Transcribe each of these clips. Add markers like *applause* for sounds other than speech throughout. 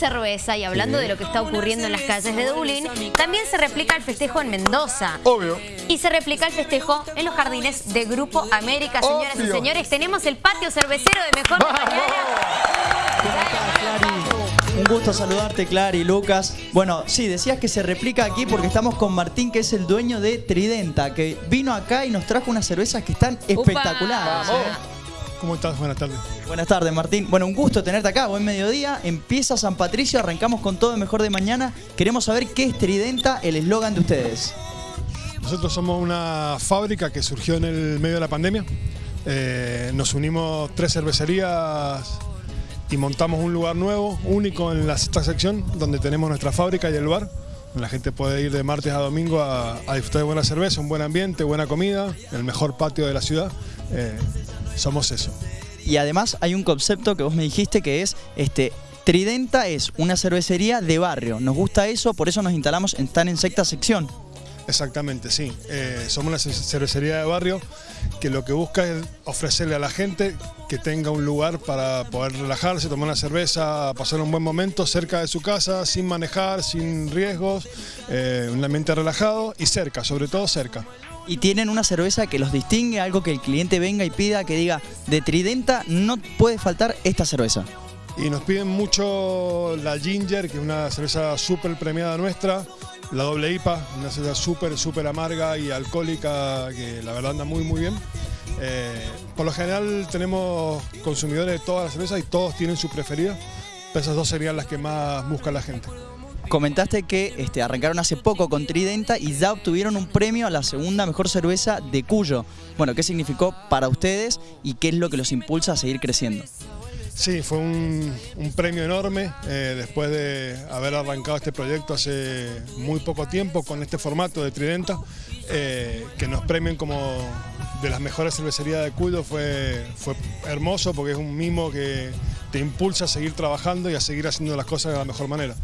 cerveza y hablando de lo que está ocurriendo en las calles de Dublín, también se replica el festejo en Mendoza. Obvio. Y se replica el festejo en los jardines de Grupo América. Señoras y señores, tenemos el patio cervecero de Mejor. Un gusto saludarte, Clary, Lucas. Bueno, sí, decías que se replica aquí porque estamos con Martín, que es el dueño de Tridenta, que vino acá y nos trajo unas cervezas que están espectaculares. ¿Cómo estás? Buenas tardes. Buenas tardes, Martín. Bueno, un gusto tenerte acá. Buen mediodía. Empieza San Patricio, arrancamos con todo el mejor de mañana. Queremos saber qué es Tridenta, el eslogan de ustedes. Nosotros somos una fábrica que surgió en el medio de la pandemia. Eh, nos unimos tres cervecerías y montamos un lugar nuevo, único en la sexta sección, donde tenemos nuestra fábrica y el bar. La gente puede ir de martes a domingo a, a disfrutar de buena cerveza, un buen ambiente, buena comida, el mejor patio de la ciudad. Eh, somos eso. Y además hay un concepto que vos me dijiste que es este. Tridenta es una cervecería de barrio. Nos gusta eso, por eso nos instalamos en, están en sexta sección. Exactamente, sí. Eh, somos una ce- cervecería de barrio que lo que busca es ofrecerle a la gente que tenga un lugar para poder relajarse, tomar una cerveza, pasar un buen momento cerca de su casa, sin manejar, sin riesgos, eh, un ambiente relajado y cerca, sobre todo cerca. Y tienen una cerveza que los distingue, algo que el cliente venga y pida, que diga, de Tridenta no puede faltar esta cerveza. Y nos piden mucho la Ginger, que es una cerveza súper premiada nuestra, la doble IPA, una cerveza súper, súper amarga y alcohólica, que la verdad anda muy, muy bien. Eh, por lo general tenemos consumidores de todas las cervezas y todos tienen su preferida. Esas dos serían las que más busca la gente. Comentaste que este, arrancaron hace poco con Tridenta y ya obtuvieron un premio a la segunda mejor cerveza de Cuyo. Bueno, ¿qué significó para ustedes y qué es lo que los impulsa a seguir creciendo? Sí, fue un, premio enorme eh, después de haber arrancado este proyecto hace muy poco tiempo con este formato de Tridenta, eh, que nos premien como de las mejores cervecerías de Cuyo fue, fue hermoso porque es un mimo que te impulsa a seguir trabajando y a seguir haciendo las cosas de la mejor manera.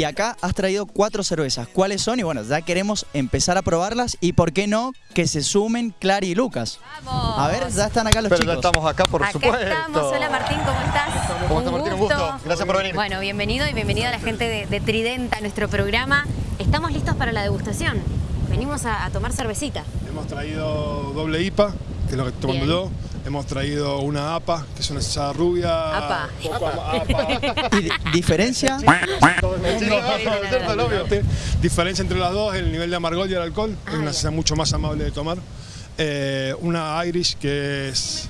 Y acá has traído cuatro cervezas. ¿Cuáles son? Y bueno, ya queremos empezar a probarlas y por qué no que se sumen Clary y Lucas. Vamos. A ver, ya están acá los Pero ya chicos. estamos acá, por Acá supuesto. estamos. Hola Martín, ¿cómo estás? ¿Cómo estás, Martín? Un gusto. Gracias por venir. Bueno, bienvenido y bienvenida a la gente de, de Tridenta a nuestro programa. Estamos listos para la degustación. Venimos a, a tomar cervecita. Hemos traído doble IPA, que es lo que estoy tomando yo. Hemos traído una APA, que es una cerveza rubia. APA. APA. *laughs* ¿Y di- diferencia? Diferencia entre las dos, el nivel de amargor y el alcohol. es una cerveza mucho más amable de tomar. Eh, una Irish que es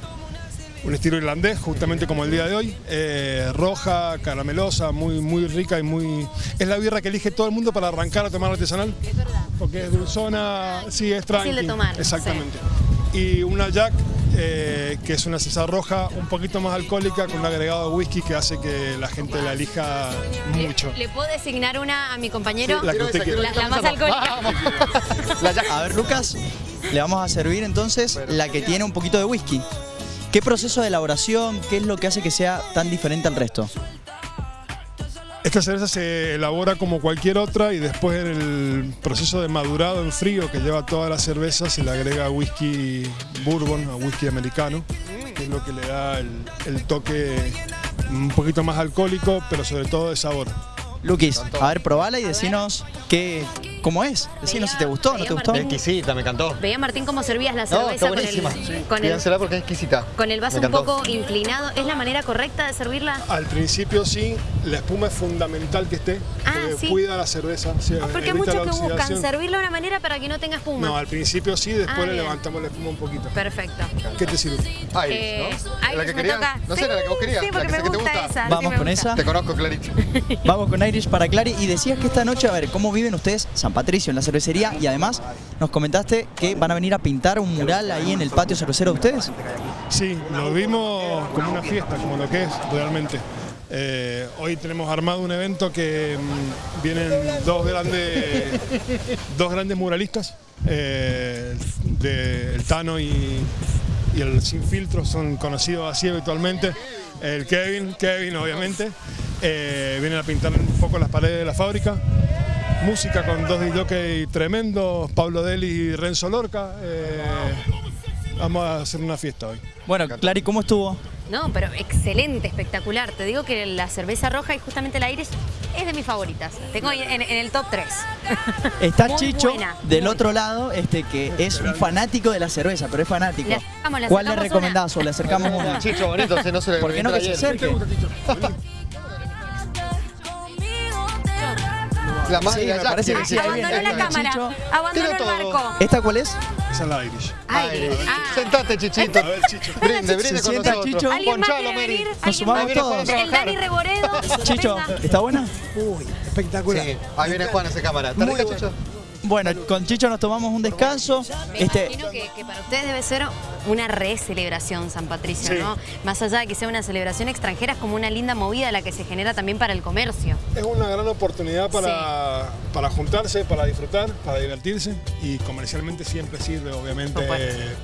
un estilo irlandés, justamente como el día de hoy. Eh, roja, caramelosa, muy, muy rica y muy... Es la birra que elige todo el mundo para arrancar a tomar artesanal. Es verdad. Porque es dulzona, sí, es tranqui. de tomar, Exactamente. Y una Jack, eh, que es una cerveza roja un poquito más alcohólica con un agregado de whisky que hace que la gente la elija mucho. ¿Le puedo designar una a mi compañero? Sí, la que usted quiera. La- la más alcohólica. A ver, Lucas, le vamos a servir entonces la que tiene un poquito de whisky. ¿Qué proceso de elaboración, qué es lo que hace que sea tan diferente al resto? Esta cerveza se elabora como cualquier otra y después en el proceso de madurado en frío que lleva toda la cerveza se le agrega whisky bourbon o whisky americano, que es lo que le da el, el toque un poquito más alcohólico, pero sobre todo de sabor. Luquis, a ver, probala y decinos qué, cómo es. Decinos si te gustó o no te gustó. Exquisita, me encantó. Veía Martín cómo servías la No, cerveza está con el, buenísima. con el, Pídansela porque es exquisita. con el vaso un poco inclinado. ¿Es la manera correcta de servirla? Al principio sí, la espuma es fundamental que esté, Ah, porque sí. cuida la cerveza. sí, Porque evita muchos que buscan servirla de una manera para que no tenga espuma. No, al principio sí, después Ah, le levantamos la espuma un poquito. Perfecto. ¿Qué te sirve? Iris, Eh, ¿no? Iris la que me querías. toca. No sé, la que vos querías. Sí, porque que me esa. Vamos con gusta. esa. Te conozco, Clarito. *laughs* Vamos con Irish para Clary y decías que esta noche, a ver, ¿cómo viven ustedes San Patricio en la cervecería? Y además nos comentaste que van a venir a pintar un mural ahí en el patio cervecero de ustedes. Sí, lo vimos como una fiesta, como lo que es realmente. Eh, hoy tenemos armado un evento que mm, vienen dos grandes, *laughs* dos grandes muralistas, eh, de, el Tano y, y el Sin Filtro, son conocidos así habitualmente. El Kevin, Kevin obviamente, eh, vienen a pintar un poco las paredes de la fábrica. Música con dos DJ tremendos, Pablo Deli y Renzo Lorca. eh, vamos a hacer una fiesta hoy. Bueno, Clary, ¿cómo estuvo? No, pero excelente, espectacular. Te digo que la cerveza roja y justamente la Irish es de mis favoritas. Tengo en, en el top 3. *laughs* Está Muy Chicho buena, del muy otro lado, este que es un fanático de la cerveza, pero es fanático. Le acercamos, le ¿Cuál le recomendás o le acercamos una? *laughs* Chicho, bonito, se no se le ¿Por qué no que se acerque? *laughs* La madre Sí, me parece que sí, ser. viene. Abandonó la cámara, abandonó el barco. ¿Esta cuál es? Esa es la Irish. Irish. Ah. Sentate, Chichito. A ver, Chicho. Brinde, brinde Se con sienta, nosotros. Chicho. ¿Alguien más Ponchalo, quiere Mary. venir? Nos ¿Alguien sumamos todos. El Dani Reboredo. Chicho, Venga. ¿está buena? Uy, espectacular. Sí, ahí viene Juan, hace cámara. ¿Está Muy rica, bueno. Chicho? Bueno, con Chicho nos tomamos un descanso. Me Este, imagino que, que para ustedes debe ser una re celebración San Patricio, Sí. ¿no? Más allá de que sea una celebración extranjera, es como una linda movida la que se genera también para el comercio. Es una gran oportunidad para, para juntarse, para disfrutar, para divertirse y comercialmente siempre sirve, obviamente,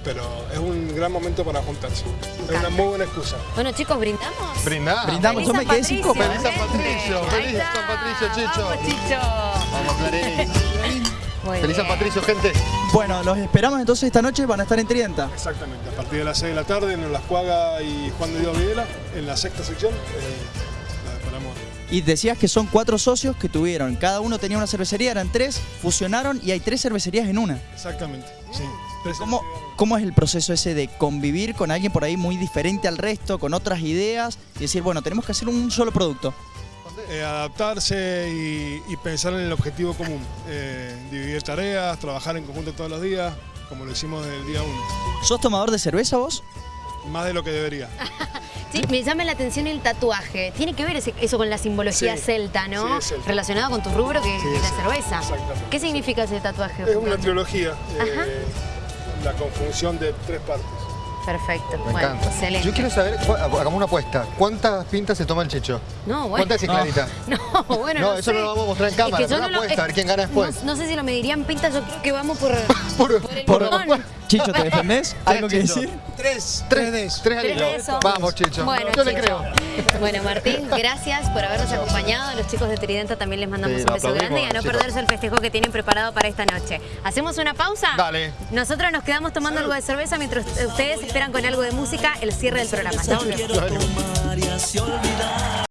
pero es un gran momento para juntarse. Es una muy buena excusa. Bueno, chicos, ¿brindamos? Brindamos. Feliz yo me quedé sin Patricio, copa. Feliz San. Patricio, feliz. San Patricio, Chicho. Vamos, Chicho. Vamos, Clarín. *laughs* Muy Feliz San. Patricio, gente. bueno, los esperamos entonces esta noche, van a estar en Trienta. Exactamente, a partir de las 6 de la tarde en Las Cuagas y Juan de Dios Videla, en la sexta sección, eh, la esperamos. Y decías que son cuatro socios que tuvieron, cada uno tenía una cervecería, eran tres, fusionaron y hay tres cervecerías en una. Exactamente, sí. Tres- ¿Cómo, ¿Cómo es el proceso ese de convivir con alguien por ahí muy diferente al resto, con otras ideas y decir, bueno, tenemos que hacer un solo producto? Eh, adaptarse y, y pensar en el objetivo común. Eh, dividir tareas, trabajar en conjunto todos los días, como lo hicimos desde el día uno. ¿Sos tomador de cerveza vos? Más de lo que debería. *laughs* Sí, me llama la atención el tatuaje. Tiene que ver ese- eso con la simbología Sí, celta, ¿no? sí, es celta. Relacionado con tu rubro, que Sí, es la cerveza. exactamente. ¿Qué significa ese tatuaje? Es una trilogía, eh, la conjunción de tres partes. Perfecto. Me bueno, encanta. excelente. Yo quiero saber, cu- hagamos una apuesta. ¿Cuántas pintas se toma el Chicho? No, bueno. ¿Cuántas es clarita? *laughs* No, bueno, No, no, eso sé. no lo vamos a mostrar en Es cámara, que pero no una lo- apuesta, a ver quién gana después. No, no sé si lo medirían pintas, yo creo que vamos por, *laughs* Por- por el por- botón. Chicho, ¿te defendés? ¿Algo que decir? Tres, Tres, tres de eso. tres alitos. eso. Vamos, Chicho. Bueno, Yo le creo. Bueno, Martín, gracias por habernos acompañado. A los chicos de Tridenta también les mandamos Sí, un beso grande y a no chicos. perderse el festejo que tienen preparado para esta noche. ¿Hacemos una pausa? Dale. Nosotros nos quedamos tomando algo de cerveza mientras ustedes esperan con algo de música el cierre del programa.